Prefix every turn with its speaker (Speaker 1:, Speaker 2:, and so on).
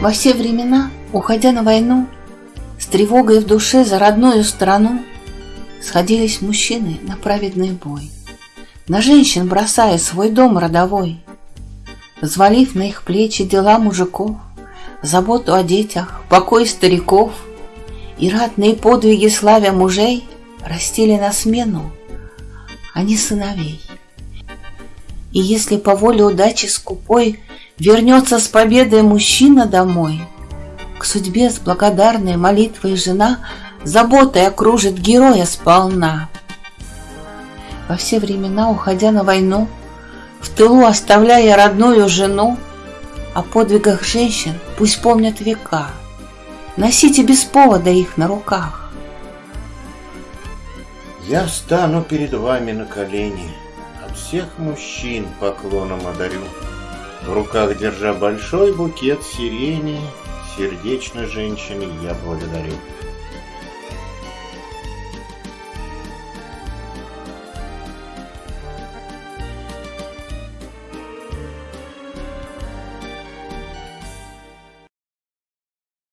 Speaker 1: Во все времена, уходя на войну, С тревогой в душе за родную страну, Сходились мужчины на праведный бой, На женщин бросая свой дом родовой, Взвалив на их плечи дела мужиков, Заботу о детях, покой стариков И ратные подвиги славя мужей Растили на смену, а не сыновей. И если по воле удачи скупой Вернется с победой мужчина домой, К судьбе с благодарной молитвой жена Заботой окружит героя сполна. Во все времена, уходя на войну, В тылу оставляя родную жену, О подвигах женщин пусть помнят века, Носите без повода их на руках.
Speaker 2: Я встану перед вами на колени, От всех мужчин поклоном одарю. В руках держа большой букет сирени, Сердечно женщины я благодарю.